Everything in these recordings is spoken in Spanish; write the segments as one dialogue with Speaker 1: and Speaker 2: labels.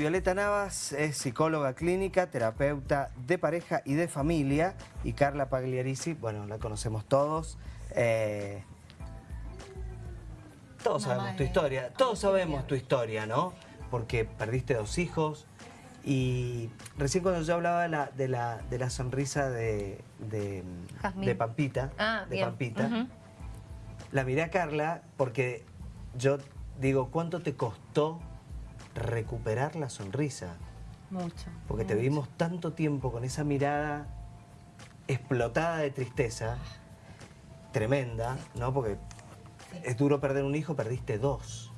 Speaker 1: Violeta Navas es psicóloga clínica, terapeuta de pareja y de familia. Y Carla Pagliarisi, bueno, la conocemos todos. Eh, todos sabemos tu historia, todos sabemos tu historia, ¿no? Porque perdiste dos hijos. Y recién cuando yo hablaba de la, de la, sonrisa de, de, Pampita,
Speaker 2: ah,
Speaker 1: de Pampita la miré a Carla porque yo digo, ¿cuánto te costó recuperar la sonrisa.
Speaker 2: Mucho.
Speaker 1: Porque te vimos tanto tiempo con esa mirada explotada de tristeza, tremenda, ¿no? Porque es duro perder un hijo, perdiste dos.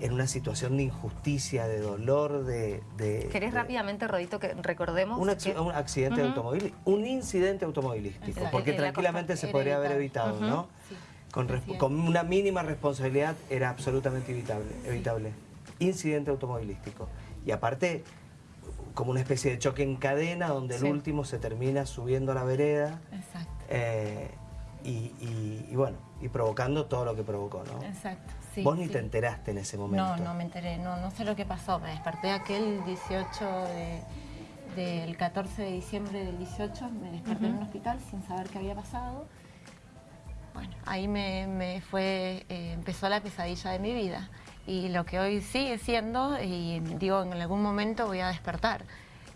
Speaker 1: En una situación de injusticia, de dolor, de...
Speaker 2: ¿Querés rápidamente, Rodito, que recordemos?
Speaker 1: Un, accidente automovilístico, un incidente automovilístico, porque tranquilamente se podría haber evitado, ¿no? Con, con, una mínima responsabilidad era absolutamente evitable. evitable incidente automovilístico. Y aparte, como una especie de choque en cadena donde el último se termina subiendo a la vereda. Exacto. Eh, y, bueno, y provocando todo lo que provocó, ¿no?
Speaker 3: Exacto,
Speaker 1: Vos ni te enteraste en ese momento.
Speaker 3: No, no me enteré, no, no sé lo que pasó. Me desperté aquel 18 del 14 de diciembre del 18, me desperté en un hospital sin saber qué había pasado. Bueno, ahí me, fue, eh, empezó la pesadilla de mi vida y lo que hoy sigue siendo, y digo, en algún momento voy a despertar.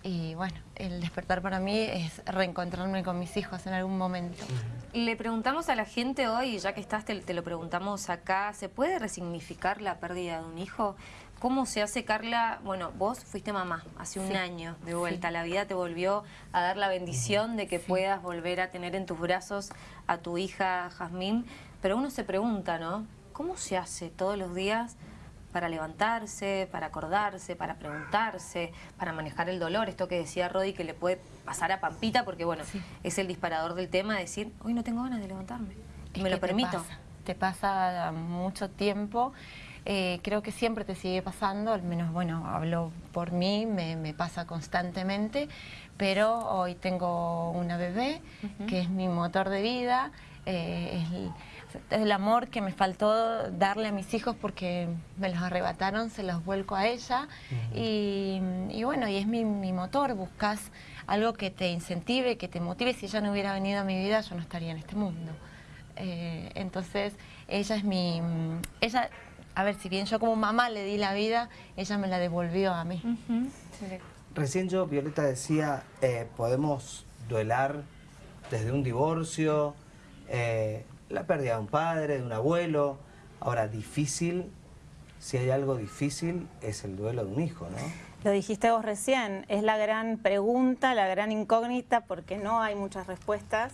Speaker 3: Y bueno, el despertar para mí es reencontrarme con mis hijos en algún momento.
Speaker 2: Le preguntamos a la gente hoy, ya que estás, te, te, lo preguntamos acá, ¿se puede resignificar la pérdida de un hijo? ¿Cómo se hace, Carla? Bueno, vos fuiste mamá hace un año de vuelta. La vida te volvió a dar la bendición de que puedas volver a tener en tus brazos a tu hija Jazmín. Pero uno se pregunta, ¿no? ¿Cómo se hace todos los días para levantarse, para acordarse, para preguntarse, para manejar el dolor. Esto que decía Rodi que le puede pasar a Pampita, porque bueno, es el disparador del tema, decir, hoy no tengo ganas de levantarme. Y me lo permito.
Speaker 3: Te pasa, mucho tiempo. Eh, creo que siempre te sigue pasando, al menos, bueno, hablo por mí, me, pasa constantemente, pero hoy tengo una bebé, que es mi motor de vida, eh, es el amor que me faltó darle a mis hijos porque me los arrebataron, se los vuelco a ella. Y, bueno, y es mi, motor, buscas algo que te incentive, que te motive, si ella no hubiera venido a mi vida yo no estaría en este mundo. Eh, entonces ella es mi, ella, a ver, si bien yo como mamá le di la vida, ella me la devolvió a mí.
Speaker 1: Recién yo, Violeta, decía, eh, podemos duelar desde un divorcio, eh, la pérdida de un padre, de un abuelo. Ahora, difícil, si hay algo difícil, es el duelo de un hijo, ¿no?
Speaker 4: Lo dijiste vos recién, es la gran pregunta, la gran incógnita, porque no hay muchas respuestas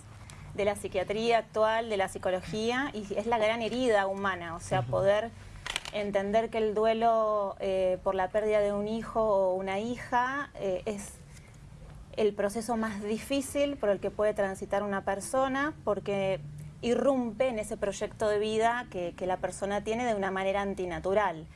Speaker 4: de la psiquiatría actual, de la psicología, y es la gran herida humana, o sea, poder entender que el duelo eh, por la pérdida de un hijo o una hija eh, es el proceso más difícil por el que puede transitar una persona, porque irrumpe en ese proyecto de vida que, la persona tiene de una manera antinatural.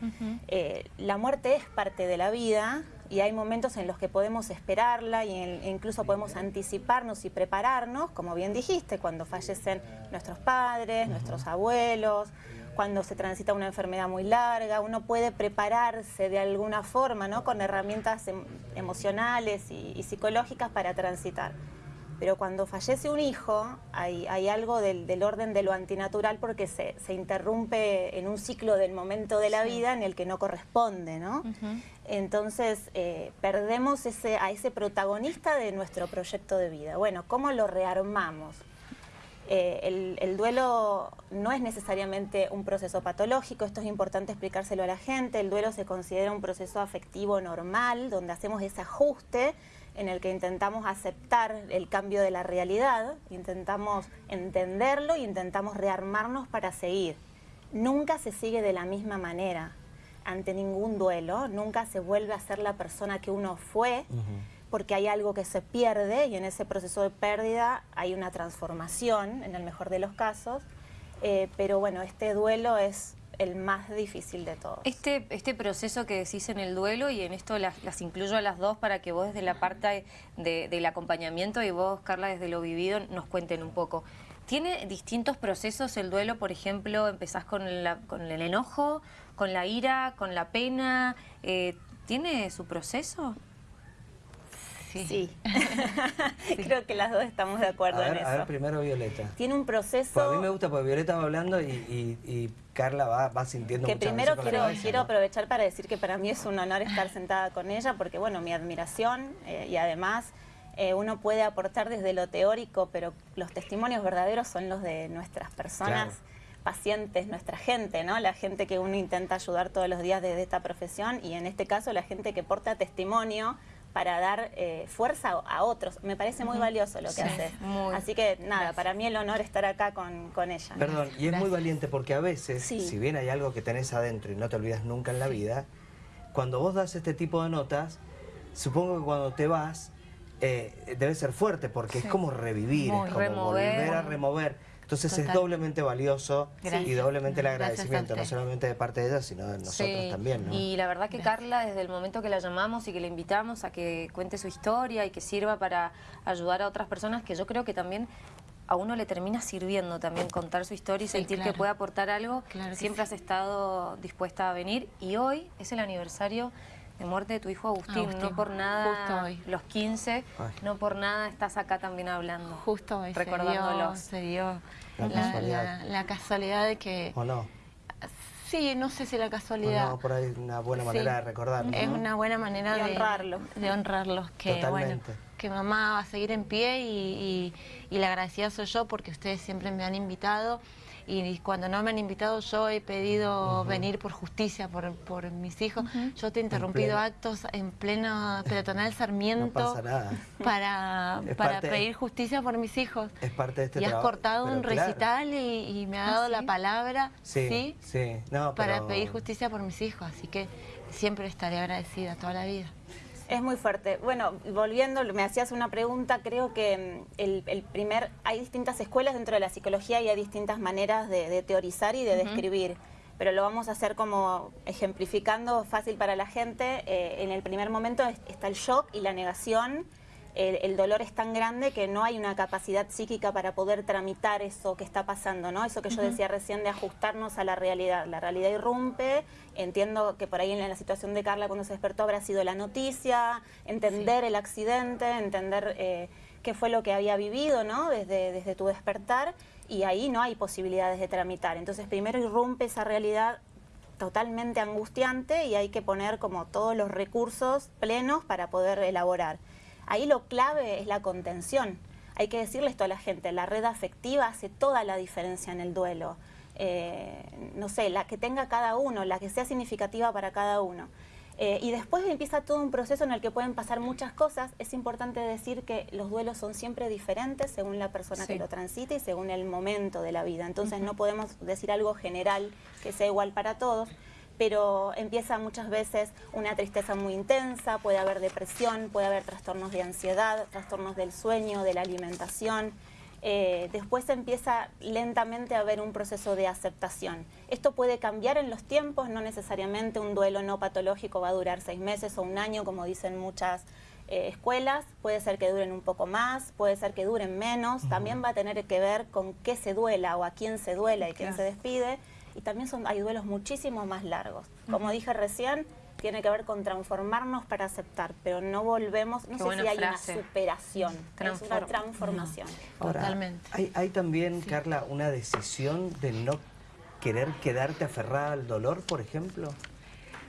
Speaker 4: Eh, la muerte es parte de la vida y hay momentos en los que podemos esperarla e incluso podemos anticiparnos y prepararnos, como bien dijiste, cuando fallecen nuestros padres, nuestros abuelos, cuando se transita una enfermedad muy larga, uno puede prepararse de alguna forma, ¿no? con herramientas em, emocionales y psicológicas para transitar. Pero cuando fallece un hijo, hay, algo del, orden de lo antinatural porque se, interrumpe en un ciclo del momento de la vida en el que no corresponde, ¿no? Entonces, eh, perdemos ese, a ese protagonista de nuestro proyecto de vida. Bueno, ¿cómo lo rearmamos? Eh, el, el, duelo no es necesariamente un proceso patológico, esto es importante explicárselo a la gente, el duelo se considera un proceso afectivo normal, donde hacemos ese ajuste en el que intentamos aceptar el cambio de la realidad, intentamos entenderlo y intentamos rearmarnos para seguir. Nunca se sigue de la misma manera ante ningún duelo, nunca se vuelve a ser la persona que uno fue, porque hay algo que se pierde y en ese proceso de pérdida hay una transformación, en el mejor de los casos, eh, pero bueno, este duelo es el más difícil de todos.
Speaker 2: Este, este proceso que decís en el duelo, y en esto las, incluyo a las dos para que vos desde la parte del acompañamiento y vos, Carla, desde lo vivido, nos cuenten un poco. ¿Tiene distintos procesos el duelo? Por ejemplo, empezás con, con el enojo, con la ira, con la pena, eh, ¿Tiene su proceso?
Speaker 4: Sí. Creo que las dos estamos de acuerdo
Speaker 1: en
Speaker 4: eso.
Speaker 1: A ver, primero Violeta.
Speaker 4: Tiene un proceso...
Speaker 1: Pues a mí me gusta porque Violeta va hablando y, Carla va, va sintiendo
Speaker 4: Que primero quiero, quiero aprovechar para decir que para mí es un honor estar sentada con ella porque, bueno, mi admiración eh, y además... Eh, uno puede aportar desde lo teórico, pero los testimonios verdaderos son los de nuestras personas pacientes, nuestra gente, ¿no? La gente que uno intenta ayudar todos los días desde esta profesión y en este caso la gente que porta testimonio para dar eh, fuerza a otros. Me parece muy valioso lo que hace. Así que nada, para mí el honor estar acá con, ella.
Speaker 1: Perdón, y es muy valiente porque a veces, si bien hay algo que tenés adentro y no te olvidas nunca en la vida, cuando vos das este tipo de notas, supongo que cuando te vas, eh, debe ser fuerte porque es como revivir, es como volver a remover. Entonces es doblemente valioso y doblemente el agradecimiento, no solamente de parte de ella, sino de nosotros también.
Speaker 2: Y la verdad que Carla, desde el momento que la llamamos y que la invitamos a que cuente su historia y que sirva para ayudar a otras personas, que yo creo que también a uno le termina sirviendo también contar su historia y sentir que puede aportar algo, siempre has estado dispuesta a venir. Y hoy es el aniversario de muerte de tu hijo Agustín, no por nada los 15, no por nada estás acá también hablando.
Speaker 3: Justo hoy recordándolos. Se dio, la, casualidad. de que...
Speaker 1: ¿O no?
Speaker 3: Sí, no sé si la casualidad.
Speaker 1: no, por ahí una buena manera de recordarlo.
Speaker 3: Es una buena manera de, honrarlos. De honrarlos, que bueno, que mamá va a seguir en pie y, y la agradecida soy yo porque ustedes siempre me han invitado y cuando no me han invitado yo he pedido venir por justicia por, por mis hijos. Yo te he interrumpido actos en pleno peatonal Sarmiento para, para pedir justicia por mis hijos.
Speaker 1: Es parte de este
Speaker 3: Y has cortado un recital y, me ha dado ¿Ah, la palabra
Speaker 1: sí, sí,
Speaker 3: para pedir justicia por mis hijos. Así que siempre estaré agradecida toda la vida.
Speaker 4: Es muy fuerte. Bueno, volviendo, me hacías una pregunta, creo que mm, el, primer, hay distintas escuelas dentro de la psicología y hay distintas maneras de, teorizar y de describir, pero lo vamos a hacer como ejemplificando fácil para la gente. Eh, en el primer momento está el shock y la negación, el, dolor es tan grande que no hay una capacidad psíquica para poder tramitar eso que está pasando, ¿no? Eso que yo decía recién de ajustarnos a la realidad. La realidad irrumpe, entiendo que por ahí en la situación de Carla cuando se despertó habrá sido la noticia, entender el accidente, entender eh, qué fue lo que había vivido, ¿no? Desde, desde tu despertar, y ahí no hay posibilidades de tramitar. Entonces primero irrumpe esa realidad totalmente angustiante y hay que poner como todos los recursos plenos para poder elaborar. Ahí lo clave es la contención. Hay que decirle esto a la gente, la red afectiva hace toda la diferencia en el duelo. Eh, no sé, la que tenga cada uno, la que sea significativa para cada uno. Eh, y después empieza todo un proceso en el que pueden pasar muchas cosas. Es importante decir que los duelos son siempre diferentes según la persona que lo transite y según el momento de la vida. Entonces no podemos decir algo general que sea igual para todos pero empieza muchas veces una tristeza muy intensa, puede haber depresión, puede haber trastornos de ansiedad, trastornos del sueño, de la alimentación. Eh, después empieza lentamente a haber un proceso de aceptación. Esto puede cambiar en los tiempos, no necesariamente un duelo no patológico va a durar seis meses o un año, como dicen muchas eh, escuelas, puede ser que duren un poco más, puede ser que duren menos, también va a tener que ver con qué se duela o a quién se duela y quién se despide y también son, hay duelos muchísimo más largos. Como dije recién, tiene que ver con transformarnos para aceptar, pero no volvemos, no sé si hay una superación, es una transformación.
Speaker 3: Totalmente.
Speaker 1: Hay, hay también, Carla, una decisión de no querer quedarte aferrada al dolor, por ejemplo.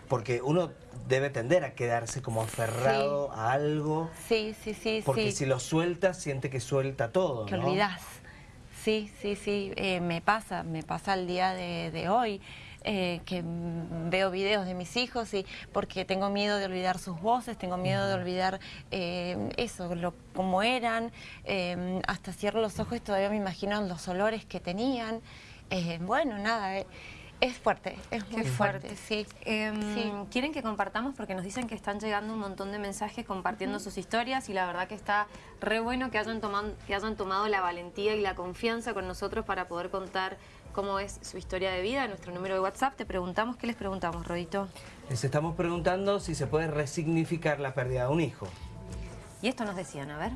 Speaker 1: Porque uno debe tender a quedarse como aferrado a algo.
Speaker 3: Sí, sí, sí.
Speaker 1: Porque si lo sueltas, siente que suelta todo.
Speaker 3: Que olvidas. Sí, sí, sí, eh, me pasa, me pasa el día de, hoy. Eh, que veo videos de mis hijos y porque tengo miedo de olvidar sus voces, tengo miedo de olvidar eh, eso, lo, cómo eran, hasta cierro los ojos y todavía me imagino los olores que tenían. bueno, nada, es fuerte, es muy fuerte,
Speaker 2: em, sí. ¿Quieren que compartamos? Porque nos dicen que están llegando un montón de mensajes compartiendo sus historias y la verdad que está re bueno que hayan, tomado, que hayan tomado la valentía y la confianza con nosotros para poder contar cómo es su historia de vida. nuestro número de WhatsApp te preguntamos, ¿qué les preguntamos, Rodito?
Speaker 1: Les estamos preguntando si se puede resignificar la pérdida de un hijo.
Speaker 2: Y esto nos decían, a ver.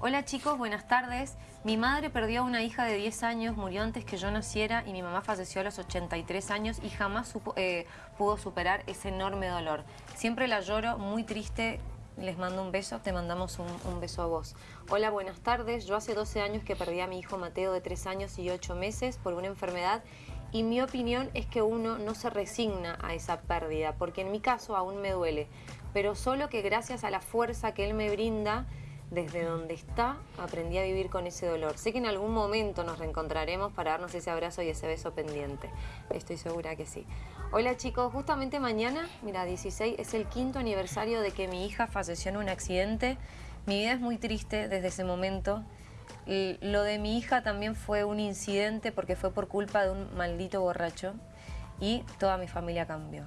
Speaker 2: Hola chicos, buenas tardes. Mi madre perdió a una hija de 10 años, murió antes que yo naciera y mi mamá falleció a los 83 años y jamás eh, pudo superar ese enorme dolor. Siempre la lloro, muy triste, les mando un beso, te mandamos un, beso a vos. Hola, buenas tardes. Yo hace 12 años que perdí a mi hijo Mateo de 3 años y 8 meses por una enfermedad y mi opinión es que uno no se resigna a esa pérdida, porque en mi caso aún me duele, pero solo que gracias a la fuerza que él me brinda, desde donde está, aprendí a vivir con ese dolor. Sé que en algún momento nos reencontraremos para darnos ese abrazo y ese beso pendiente. Estoy segura que sí. Hola chicos, justamente mañana, mira, 16, es el quinto aniversario de que mi hija falleció en un accidente. Mi vida es muy triste desde ese momento. Lo de mi hija también fue un incidente porque fue por culpa de un maldito borracho y toda mi familia cambió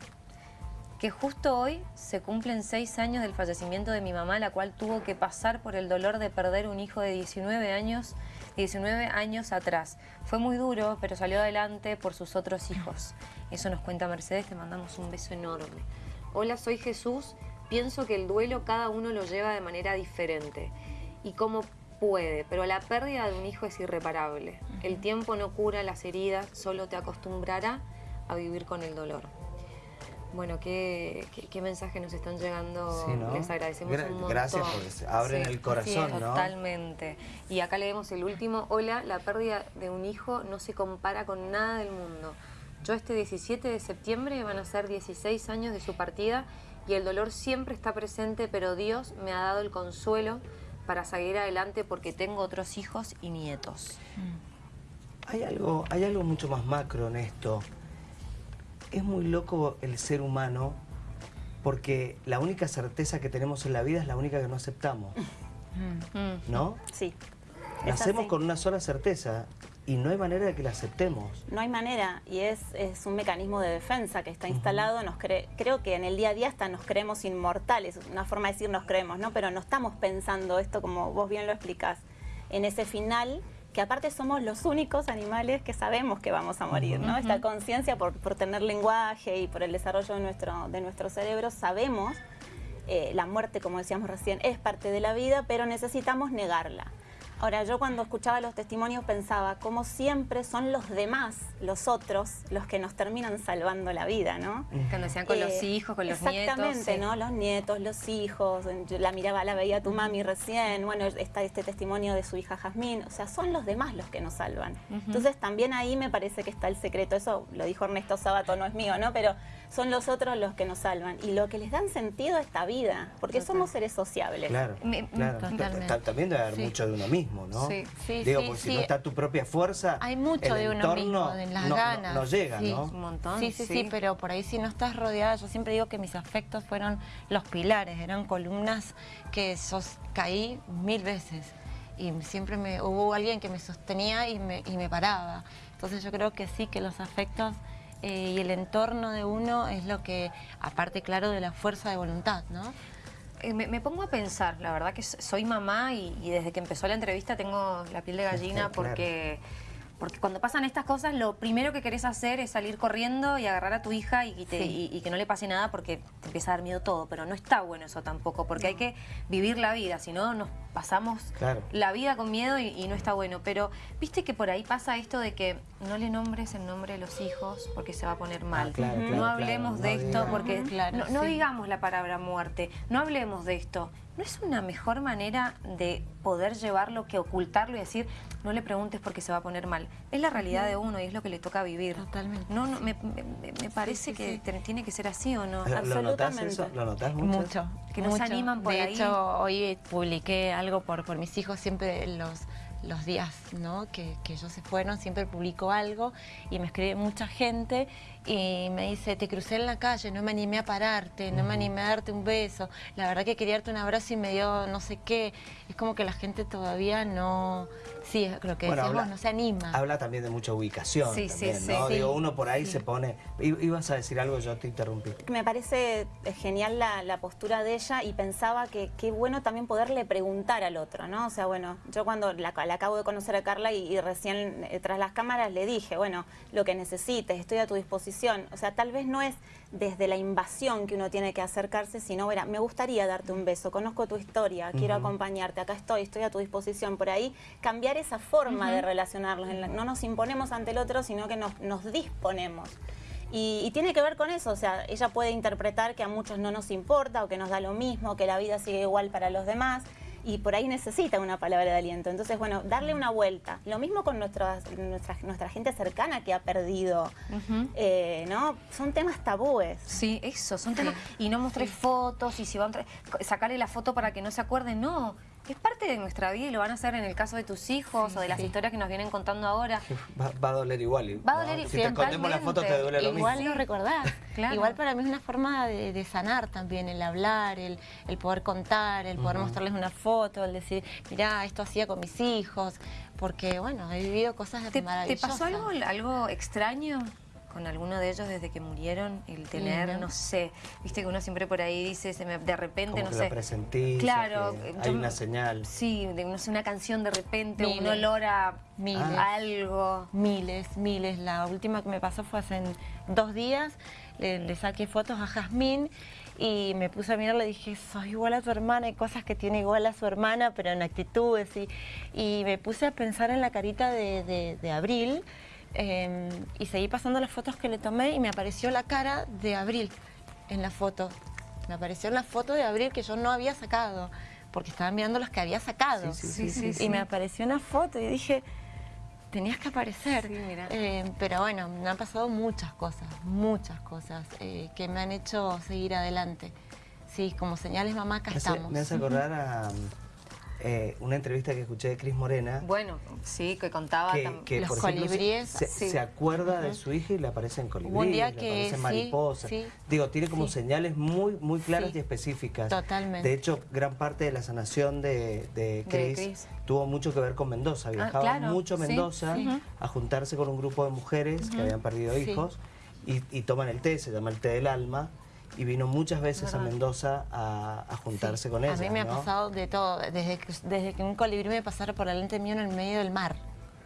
Speaker 2: que justo hoy se cumplen seis años del fallecimiento de mi mamá, la cual tuvo que pasar por el dolor de perder un hijo de 19 años, 19 años atrás. Fue muy duro, pero salió adelante por sus otros hijos. Eso nos cuenta Mercedes, te mandamos un beso enorme. Hola, soy Jesús. Pienso que el duelo cada uno lo lleva de manera diferente y como puede, pero la pérdida de un hijo es irreparable. El tiempo no cura las heridas, solo te acostumbrará a vivir con el dolor. Bueno, qué, qué, mensaje nos están llegando. Les agradecemos un montón.
Speaker 1: Gracias, porque abren el corazón,
Speaker 2: ¿no? Totalmente. Y acá leemos el último. Hola, la pérdida de un hijo no se compara con nada del mundo. Yo este 17 de septiembre van a ser 16 años de su partida y el dolor siempre está presente, pero Dios me ha dado el consuelo para seguir adelante porque tengo otros hijos y nietos.
Speaker 1: Hay algo, hay algo mucho más macro en esto es muy loco el ser humano porque la única certeza que tenemos en la vida es la única que no aceptamos. Mm. ¿No?
Speaker 4: Sí.
Speaker 1: Nacemos con una sola certeza y no hay manera de que la aceptemos.
Speaker 4: No hay manera y es, es un mecanismo de defensa que está instalado. Nos creo que en el día a día hasta nos creemos inmortales, una forma de decir nos creemos, ¿no? Pero no estamos pensando esto como vos bien lo explicás, en ese final que aparte somos los únicos animales que sabemos que vamos a morir, ¿no? Esta conciencia por, tener lenguaje y por el desarrollo de nuestro, de nuestro cerebro, sabemos, eh, la muerte, como decíamos recién, es parte de la vida, pero necesitamos negarla. Ahora, yo cuando escuchaba los testimonios pensaba, como siempre son los demás, los otros, los que nos terminan salvando la vida, ¿no?
Speaker 2: Cuando decían con los eh, hijos, con los nietos.
Speaker 4: Exactamente, ¿no? Los nietos, los hijos, yo la miraba, la veía tu mami recién, bueno, está este testimonio de su hija Jazmín, o sea, son los demás los que nos salvan. Entonces también ahí me parece que está el secreto, eso lo dijo Ernesto Sabato, no es mío, ¿no? Pero son los otros los que nos salvan y lo que les dan sentido a esta vida, porque somos seres sociables.
Speaker 1: Claro, claro. También debe haber mucho de uno mismo, ¿no? Sí, sí, Digo, porque si no está tu propia fuerza,
Speaker 3: Hay mucho de uno mismo, de las ganas.
Speaker 1: No, llega, ¿no?
Speaker 3: Un montón. Sí, sí, sí, pero por ahí si no estás rodeada, yo siempre digo que mis afectos fueron los pilares, eran columnas que sos, caí mil veces y siempre me, hubo alguien que me sostenía y me, y me paraba. Entonces yo creo que sí, que los afectos eh, y el entorno de uno es lo que, aparte claro de la fuerza de voluntad, ¿no?
Speaker 2: Eh, me, pongo a pensar, la verdad que soy mamá y, desde que empezó la entrevista tengo la piel de gallina porque... Porque cuando pasan estas cosas, lo primero que querés hacer es salir corriendo y agarrar a tu hija y, que no le pase nada porque te empieza a dar miedo todo. Pero no está bueno eso tampoco, porque hay que vivir la vida, si no nos pasamos la vida con miedo y, no está bueno. Pero viste que por ahí pasa esto de que no le nombres el nombre de los hijos porque se va a poner ah, mal. no hablemos de esto porque no, digamos la palabra muerte, no hablemos de esto. ¿No es una mejor manera de poder llevarlo que ocultarlo y decir, no le preguntes porque se va a poner mal? Es la realidad de uno y es lo que le toca vivir.
Speaker 3: Totalmente.
Speaker 2: No, no me, parece que tiene que ser así o no.
Speaker 1: ¿Lo Absolutamente. ¿Lo notas mucho?
Speaker 3: Mucho.
Speaker 2: Que nos animan por
Speaker 3: de hecho, hoy publiqué algo por, por mis hijos, siempre los los días ¿no? que, que, ellos se fueron, siempre publico algo y me escribe mucha gente y me dice, te crucé en la calle, no me animé a pararte, no me animé a darte un beso, la verdad que quería darte un abrazo y me dio no sé qué. Es como que la gente todavía no, sí, lo que decíamos, no se anima.
Speaker 1: Habla también de mucha ubicación sí, también, sí, ¿no? Digo, uno por ahí se pone... Ibas a decir algo, yo te interrumpí.
Speaker 4: Me parece genial la, la postura de ella y pensaba que qué bueno también poderle preguntar al otro, ¿no? O sea, bueno, yo cuando la, acabo de conocer a Carla y, y recién eh, tras las cámaras le dije, bueno, lo que necesites, estoy a tu disposición disposición. O sea, tal vez no es desde la invasión que uno tiene que acercarse, sino, mira, me gustaría darte un beso, conozco tu historia, quiero acompañarte, acá estoy, estoy a tu disposición. Por ahí, cambiar esa forma de relacionarnos. No nos imponemos ante el otro, sino que nos, nos disponemos. Y, tiene que ver con eso, o sea, ella puede interpretar que a muchos no nos importa o que nos da lo mismo, que la vida sigue igual para los demás y por ahí necesita una palabra de aliento. Entonces, bueno, darle una vuelta. Lo mismo con nuestra, nuestra gente cercana que ha perdido, eh, ¿no? Son temas tabúes.
Speaker 2: Sí, eso, son temas... Y no mostré fotos y si van a sacarle la foto para que no se acuerden, no es parte de nuestra vida y lo van a hacer en el caso de tus hijos o de las historias que nos vienen contando ahora.
Speaker 1: Va, a doler igual.
Speaker 2: Va a doler
Speaker 1: Si te escondemos la foto te duele lo
Speaker 3: mismo.
Speaker 1: Igual
Speaker 3: lo recordás. Igual para mí es una forma de, sanar también, el hablar, el, poder contar, el poder mostrarles una foto, el decir, mirá, esto hacía con mis hijos, porque bueno, he vivido cosas
Speaker 2: ¿Te,
Speaker 3: maravillosas.
Speaker 2: ¿Te pasó algo, algo extraño con alguno de ellos desde que murieron, el tener, no sé, viste que uno siempre por ahí dice, se me, de repente,
Speaker 1: no
Speaker 2: sé.
Speaker 1: presentís,
Speaker 2: claro,
Speaker 1: hay una señal.
Speaker 2: Sí, de, no sé, una canción de repente, un olor a miles, algo.
Speaker 3: Miles, miles. La última que me pasó fue hace dos días, le, saqué fotos a Jazmín y me puse a mirar, le dije, soy igual a tu hermana, hay cosas que tiene igual a su hermana, pero en actitudes. Y, y me puse a pensar en la carita de, de Abril, Em, y seguí pasando las fotos que le tomé y me apareció la cara de Abril en la foto. Me apareció la foto de Abril que yo no había sacado, porque estaba mirando las que había sacado. y me apareció una foto y dije, tenías que aparecer. Em, pero bueno, me han pasado muchas cosas, muchas cosas eh, que me han hecho seguir adelante. Sí, como señales mamá, acá estamos.
Speaker 1: Me hace acordar a eh, una entrevista que escuché de Cris Morena.
Speaker 2: Bueno, sí, que contaba
Speaker 3: que, los colibríes.
Speaker 1: Se, acuerda de su hija y le aparecen colibríes, un día que, le aparecen mariposas. Digo, tiene como señales muy muy claras y específicas.
Speaker 3: Totalmente.
Speaker 1: De hecho, gran parte de la sanación de, de Cris tuvo mucho que ver con Mendoza. Ah, Viajaba mucho a Mendoza a juntarse con un grupo de mujeres que habían perdido hijos y, y toman el té, se llama el té del alma y vino muchas veces a Mendoza a, juntarse con ella.
Speaker 3: A mí me ha pasado de todo, desde que, desde que un colibrí me pasara por delante mío en el medio del mar.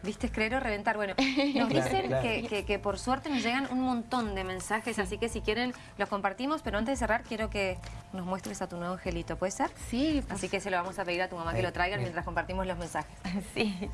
Speaker 2: ¿Viste creer o reventar? Bueno, nos dicen Que, que, por suerte nos llegan un montón de mensajes, así que si quieren los compartimos, pero antes de cerrar quiero que nos muestres a tu nuevo angelito, ¿puede ser?
Speaker 3: Sí.
Speaker 2: Así que se lo vamos a pedir a tu mamá que lo traigan mientras compartimos los mensajes.
Speaker 3: Sí.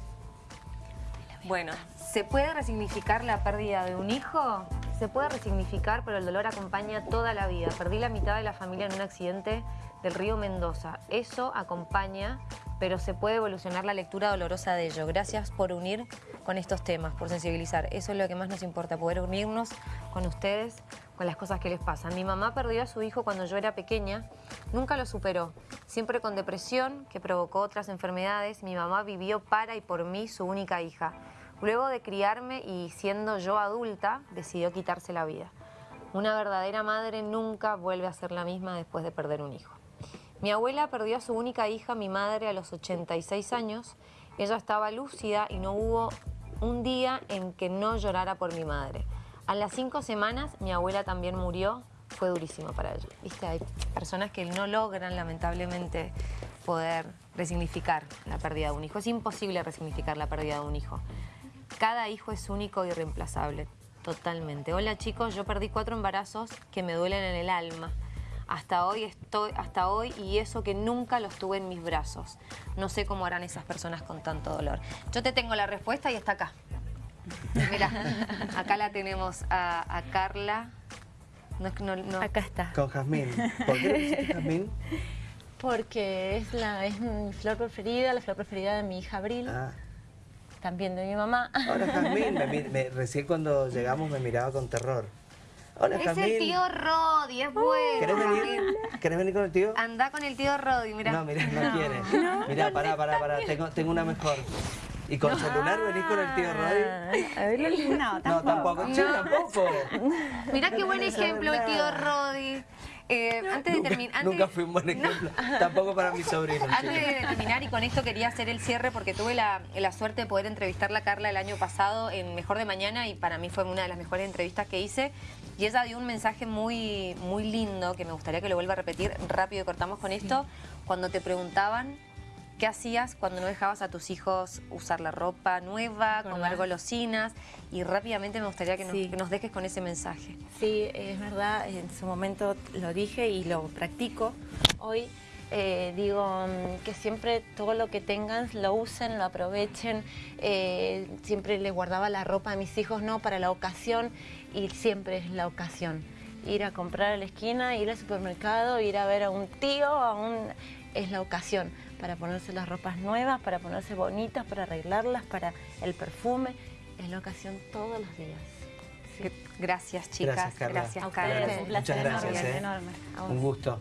Speaker 2: Bueno, ¿se puede resignificar la pérdida de un hijo? Se puede resignificar, pero el dolor acompaña toda la vida. Perdí la mitad de la familia en un accidente del río Mendoza. Eso acompaña, pero se puede evolucionar la lectura dolorosa de ello. Gracias por unir con estos temas, por sensibilizar. Eso es lo que más nos importa, poder unirnos con ustedes, con las cosas que les pasan. Mi mamá perdió a su hijo cuando yo era pequeña, nunca lo superó. Siempre con depresión, que provocó otras enfermedades, mi mamá vivió para y por mí, su única hija. Luego de criarme y siendo yo adulta, decidió quitarse la vida. Una verdadera madre nunca vuelve a ser la misma después de perder un hijo. Mi abuela perdió a su única hija, mi madre, a los 86 años. Ella estaba lúcida y no hubo un día en que no llorara por mi madre. A las cinco semanas mi abuela también murió, fue durísimo para ella. ¿Viste? Hay personas que no logran lamentablemente poder resignificar la pérdida de un hijo. Es imposible resignificar la pérdida de un hijo. Cada hijo es único y reemplazable, totalmente. Hola chicos, yo perdí cuatro embarazos que me duelen en el alma. Hasta hoy estoy, hasta hoy, y eso que nunca los tuve en mis brazos. No sé cómo harán esas personas con tanto dolor. Yo te tengo la respuesta y está acá. Mira, acá la tenemos a, Carla.
Speaker 3: Acá está.
Speaker 1: Con Jazmín. ¿Por qué Jazmín?
Speaker 3: Porque es, la, es mi flor preferida, la flor preferida de mi hija Abril. Ah también de mi mamá.
Speaker 1: Hola Jazmín, recién cuando llegamos me miraba con terror. Hola
Speaker 2: es el tío Rodi, es bueno.
Speaker 1: ¿Querés venir? ¿Querés venir con el tío?
Speaker 2: Anda con el tío Rodi, mira.
Speaker 1: No, mira, no, quiere. mira, pará, pará, pará, tengo, tengo una mejor. ¿Y con celular venís con el tío Rodi?
Speaker 3: A ver,
Speaker 4: no, tampoco. No, tampoco.
Speaker 1: Sí, tampoco.
Speaker 2: Mirá qué buen ejemplo el tío Rodi. Eh, antes de terminar...
Speaker 1: Nunca fui un buen ejemplo, tampoco para mis sobrinos.
Speaker 2: Antes de terminar, y con esto quería hacer el cierre, porque tuve la, suerte de poder entrevistarla a Carla el año pasado en Mejor de Mañana, y para mí fue una de las mejores entrevistas que hice. Y ella dio un mensaje muy, muy lindo, que me gustaría que lo vuelva a repetir, rápido y cortamos con esto, cuando te preguntaban ¿Qué hacías cuando no dejabas a tus hijos usar la ropa nueva, comer golosinas? Y rápidamente me gustaría que nos, que nos dejes con ese mensaje.
Speaker 3: Sí, es verdad, en su momento lo dije y lo practico. Hoy eh, digo mm, que siempre todo lo que tengan lo usen, lo aprovechen. Eh, siempre le guardaba la ropa a mis hijos, no para la ocasión y siempre es la ocasión. Ir a comprar a la esquina, ir al supermercado, ir a ver a un tío, a un... es la ocasión para ponerse las ropas nuevas, para ponerse bonitas, para arreglarlas, para el perfume. Es la ocasión todos los días.
Speaker 2: Gracias, chicas.
Speaker 1: Gracias, Carla.
Speaker 2: Gracias,
Speaker 1: Carla.
Speaker 2: Un
Speaker 1: Muchas gracias. ¿eh? Un gusto.